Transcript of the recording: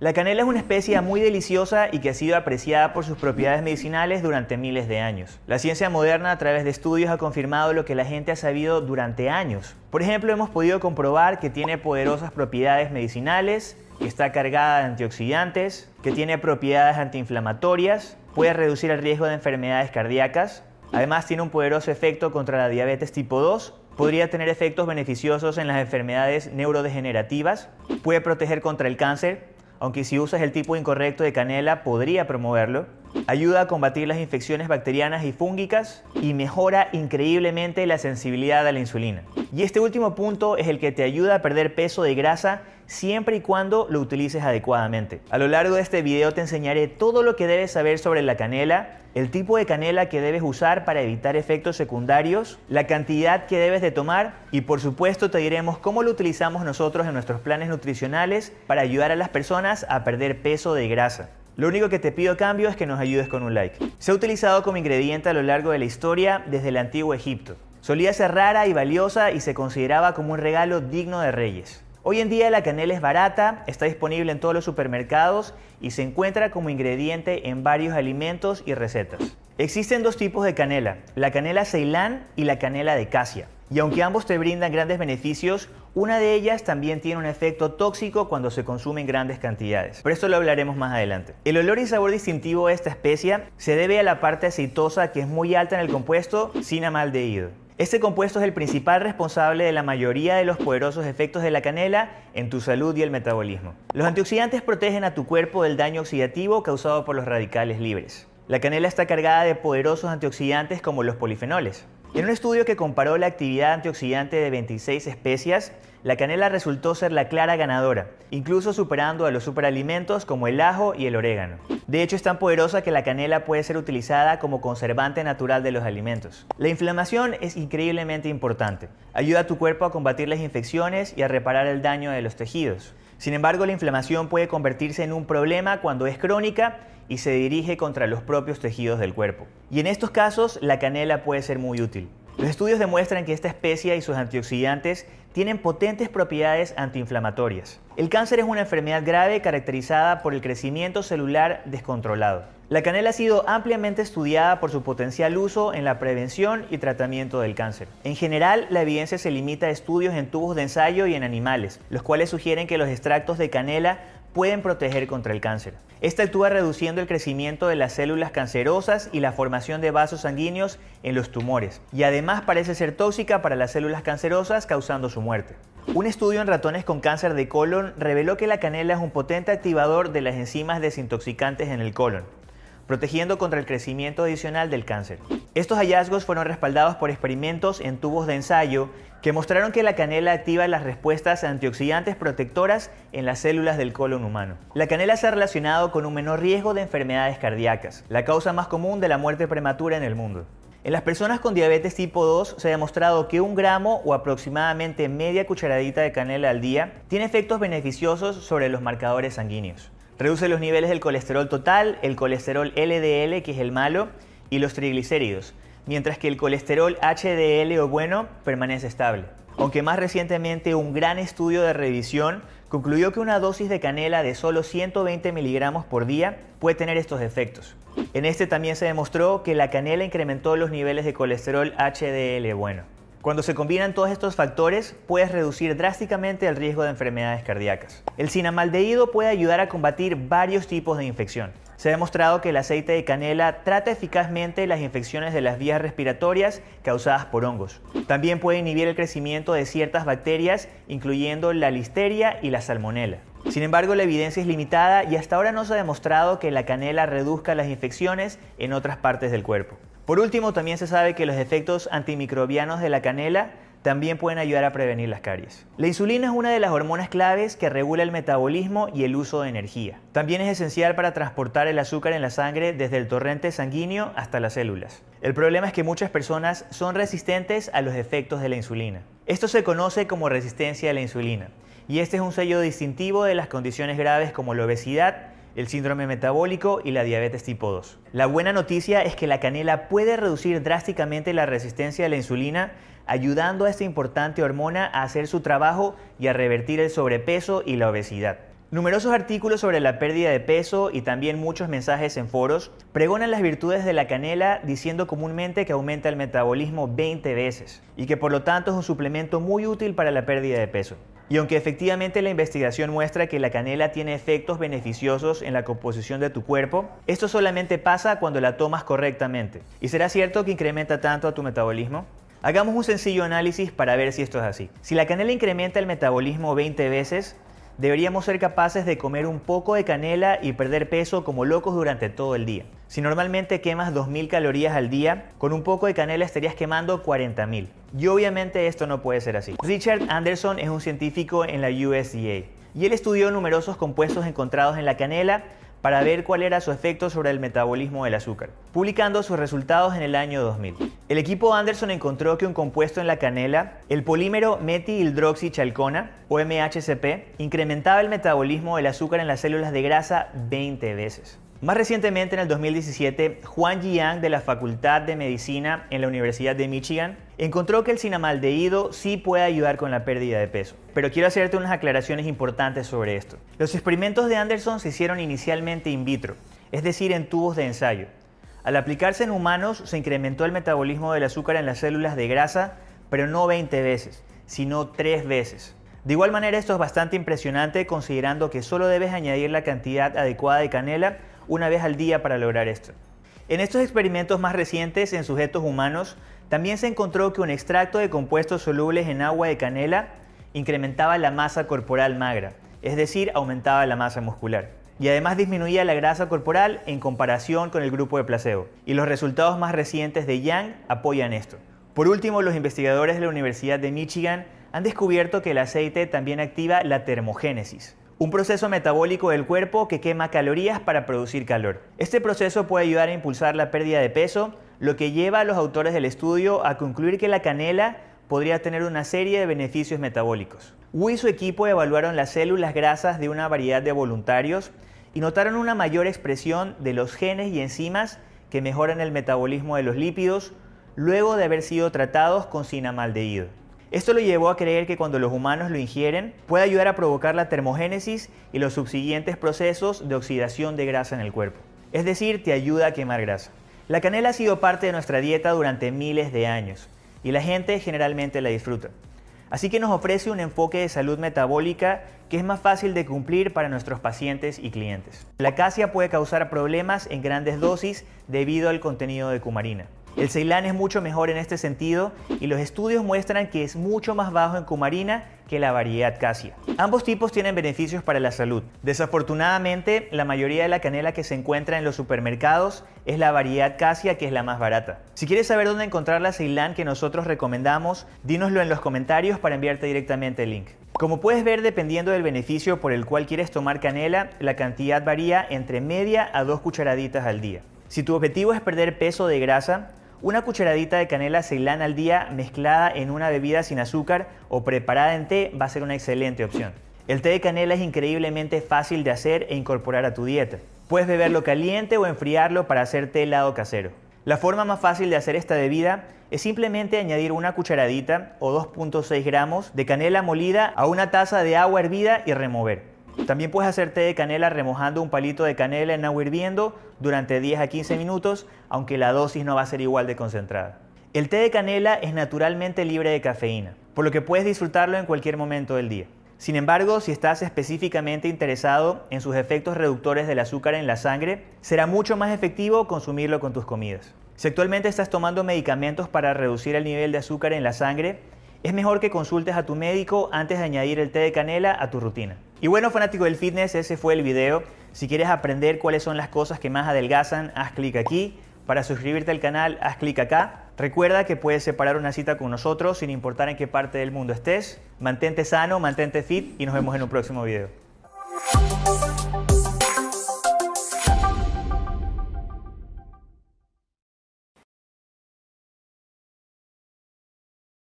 La canela es una especia muy deliciosa y que ha sido apreciada por sus propiedades medicinales durante miles de años. La ciencia moderna a través de estudios ha confirmado lo que la gente ha sabido durante años. Por ejemplo, hemos podido comprobar que tiene poderosas propiedades medicinales, que está cargada de antioxidantes, que tiene propiedades antiinflamatorias, puede reducir el riesgo de enfermedades cardíacas, además tiene un poderoso efecto contra la diabetes tipo 2, podría tener efectos beneficiosos en las enfermedades neurodegenerativas, puede proteger contra el cáncer, aunque si usas el tipo incorrecto de canela podría promoverlo. Ayuda a combatir las infecciones bacterianas y fúngicas y mejora increíblemente la sensibilidad a la insulina. Y este último punto es el que te ayuda a perder peso de grasa siempre y cuando lo utilices adecuadamente. A lo largo de este video te enseñaré todo lo que debes saber sobre la canela, el tipo de canela que debes usar para evitar efectos secundarios, la cantidad que debes de tomar y por supuesto te diremos cómo lo utilizamos nosotros en nuestros planes nutricionales para ayudar a las personas a perder peso de grasa. Lo único que te pido a cambio es que nos ayudes con un like. Se ha utilizado como ingrediente a lo largo de la historia desde el antiguo Egipto. Solía ser rara y valiosa y se consideraba como un regalo digno de reyes. Hoy en día la canela es barata, está disponible en todos los supermercados y se encuentra como ingrediente en varios alimentos y recetas. Existen dos tipos de canela, la canela ceilán y la canela de casia. Y aunque ambos te brindan grandes beneficios, una de ellas también tiene un efecto tóxico cuando se consume en grandes cantidades. Pero esto lo hablaremos más adelante. El olor y sabor distintivo de esta especia se debe a la parte aceitosa que es muy alta en el compuesto sin amaldehído. Este compuesto es el principal responsable de la mayoría de los poderosos efectos de la canela en tu salud y el metabolismo. Los antioxidantes protegen a tu cuerpo del daño oxidativo causado por los radicales libres. La canela está cargada de poderosos antioxidantes como los polifenoles. En un estudio que comparó la actividad antioxidante de 26 especias, la canela resultó ser la clara ganadora, incluso superando a los superalimentos como el ajo y el orégano. De hecho, es tan poderosa que la canela puede ser utilizada como conservante natural de los alimentos. La inflamación es increíblemente importante. Ayuda a tu cuerpo a combatir las infecciones y a reparar el daño de los tejidos. Sin embargo, la inflamación puede convertirse en un problema cuando es crónica y se dirige contra los propios tejidos del cuerpo. Y en estos casos, la canela puede ser muy útil. Los estudios demuestran que esta especie y sus antioxidantes tienen potentes propiedades antiinflamatorias. El cáncer es una enfermedad grave caracterizada por el crecimiento celular descontrolado. La canela ha sido ampliamente estudiada por su potencial uso en la prevención y tratamiento del cáncer. En general, la evidencia se limita a estudios en tubos de ensayo y en animales, los cuales sugieren que los extractos de canela pueden proteger contra el cáncer. Esta actúa reduciendo el crecimiento de las células cancerosas y la formación de vasos sanguíneos en los tumores, y además parece ser tóxica para las células cancerosas causando su muerte. Un estudio en ratones con cáncer de colon reveló que la canela es un potente activador de las enzimas desintoxicantes en el colon, protegiendo contra el crecimiento adicional del cáncer. Estos hallazgos fueron respaldados por experimentos en tubos de ensayo que mostraron que la canela activa las respuestas antioxidantes protectoras en las células del colon humano. La canela se ha relacionado con un menor riesgo de enfermedades cardíacas, la causa más común de la muerte prematura en el mundo. En las personas con diabetes tipo 2 se ha demostrado que un gramo o aproximadamente media cucharadita de canela al día tiene efectos beneficiosos sobre los marcadores sanguíneos. Reduce los niveles del colesterol total, el colesterol LDL, que es el malo, y los triglicéridos, mientras que el colesterol HDL o bueno permanece estable. Aunque más recientemente un gran estudio de revisión concluyó que una dosis de canela de solo 120 miligramos por día puede tener estos efectos. En este también se demostró que la canela incrementó los niveles de colesterol HDL bueno. Cuando se combinan todos estos factores, puedes reducir drásticamente el riesgo de enfermedades cardíacas. El cinamaldehído puede ayudar a combatir varios tipos de infección. Se ha demostrado que el aceite de canela trata eficazmente las infecciones de las vías respiratorias causadas por hongos. También puede inhibir el crecimiento de ciertas bacterias, incluyendo la listeria y la salmonela. Sin embargo, la evidencia es limitada y hasta ahora no se ha demostrado que la canela reduzca las infecciones en otras partes del cuerpo. Por último, también se sabe que los efectos antimicrobianos de la canela también pueden ayudar a prevenir las caries. La insulina es una de las hormonas claves que regula el metabolismo y el uso de energía. También es esencial para transportar el azúcar en la sangre desde el torrente sanguíneo hasta las células. El problema es que muchas personas son resistentes a los efectos de la insulina. Esto se conoce como resistencia a la insulina y este es un sello distintivo de las condiciones graves como la obesidad, el síndrome metabólico y la diabetes tipo 2. La buena noticia es que la canela puede reducir drásticamente la resistencia a la insulina, ayudando a esta importante hormona a hacer su trabajo y a revertir el sobrepeso y la obesidad. Numerosos artículos sobre la pérdida de peso y también muchos mensajes en foros pregonan las virtudes de la canela diciendo comúnmente que aumenta el metabolismo 20 veces y que por lo tanto es un suplemento muy útil para la pérdida de peso. Y aunque efectivamente la investigación muestra que la canela tiene efectos beneficiosos en la composición de tu cuerpo, esto solamente pasa cuando la tomas correctamente. ¿Y será cierto que incrementa tanto a tu metabolismo? Hagamos un sencillo análisis para ver si esto es así. Si la canela incrementa el metabolismo 20 veces, deberíamos ser capaces de comer un poco de canela y perder peso como locos durante todo el día. Si normalmente quemas 2.000 calorías al día, con un poco de canela estarías quemando 40.000. Y obviamente esto no puede ser así. Richard Anderson es un científico en la USDA y él estudió numerosos compuestos encontrados en la canela para ver cuál era su efecto sobre el metabolismo del azúcar, publicando sus resultados en el año 2000. El equipo Anderson encontró que un compuesto en la canela, el polímero metihidroxichalcona, o MHCP, incrementaba el metabolismo del azúcar en las células de grasa 20 veces. Más recientemente, en el 2017, Juan Jiang de la Facultad de Medicina en la Universidad de Michigan encontró que el cinamaldehído sí puede ayudar con la pérdida de peso. Pero quiero hacerte unas aclaraciones importantes sobre esto. Los experimentos de Anderson se hicieron inicialmente in vitro, es decir, en tubos de ensayo. Al aplicarse en humanos, se incrementó el metabolismo del azúcar en las células de grasa, pero no 20 veces, sino 3 veces. De igual manera, esto es bastante impresionante considerando que solo debes añadir la cantidad adecuada de canela una vez al día para lograr esto. En estos experimentos más recientes en sujetos humanos, también se encontró que un extracto de compuestos solubles en agua de canela incrementaba la masa corporal magra, es decir, aumentaba la masa muscular. Y además disminuía la grasa corporal en comparación con el grupo de placebo. Y los resultados más recientes de Yang apoyan esto. Por último, los investigadores de la Universidad de Michigan han descubierto que el aceite también activa la termogénesis, un proceso metabólico del cuerpo que quema calorías para producir calor. Este proceso puede ayudar a impulsar la pérdida de peso, lo que lleva a los autores del estudio a concluir que la canela podría tener una serie de beneficios metabólicos. Wu y su equipo evaluaron las células grasas de una variedad de voluntarios y notaron una mayor expresión de los genes y enzimas que mejoran el metabolismo de los lípidos luego de haber sido tratados con cinamaldehído. Esto lo llevó a creer que cuando los humanos lo ingieren puede ayudar a provocar la termogénesis y los subsiguientes procesos de oxidación de grasa en el cuerpo. Es decir, te ayuda a quemar grasa. La canela ha sido parte de nuestra dieta durante miles de años y la gente generalmente la disfruta. Así que nos ofrece un enfoque de salud metabólica que es más fácil de cumplir para nuestros pacientes y clientes. La acacia puede causar problemas en grandes dosis debido al contenido de cumarina. El Ceilán es mucho mejor en este sentido y los estudios muestran que es mucho más bajo en cumarina que la variedad Cassia. Ambos tipos tienen beneficios para la salud. Desafortunadamente, la mayoría de la canela que se encuentra en los supermercados es la variedad Cassia que es la más barata. Si quieres saber dónde encontrar la Ceilán que nosotros recomendamos, dínoslo en los comentarios para enviarte directamente el link. Como puedes ver, dependiendo del beneficio por el cual quieres tomar canela, la cantidad varía entre media a dos cucharaditas al día. Si tu objetivo es perder peso de grasa, una cucharadita de canela ceilán al día mezclada en una bebida sin azúcar o preparada en té va a ser una excelente opción. El té de canela es increíblemente fácil de hacer e incorporar a tu dieta. Puedes beberlo caliente o enfriarlo para hacer té helado casero. La forma más fácil de hacer esta bebida es simplemente añadir una cucharadita o 2.6 gramos de canela molida a una taza de agua hervida y remover. También puedes hacer té de canela remojando un palito de canela en agua hirviendo durante 10 a 15 minutos, aunque la dosis no va a ser igual de concentrada. El té de canela es naturalmente libre de cafeína, por lo que puedes disfrutarlo en cualquier momento del día. Sin embargo, si estás específicamente interesado en sus efectos reductores del azúcar en la sangre, será mucho más efectivo consumirlo con tus comidas. Si actualmente estás tomando medicamentos para reducir el nivel de azúcar en la sangre, es mejor que consultes a tu médico antes de añadir el té de canela a tu rutina. Y bueno, fanático del fitness, ese fue el video. Si quieres aprender cuáles son las cosas que más adelgazan, haz clic aquí. Para suscribirte al canal, haz clic acá. Recuerda que puedes separar una cita con nosotros sin importar en qué parte del mundo estés. Mantente sano, mantente fit y nos vemos en un próximo video.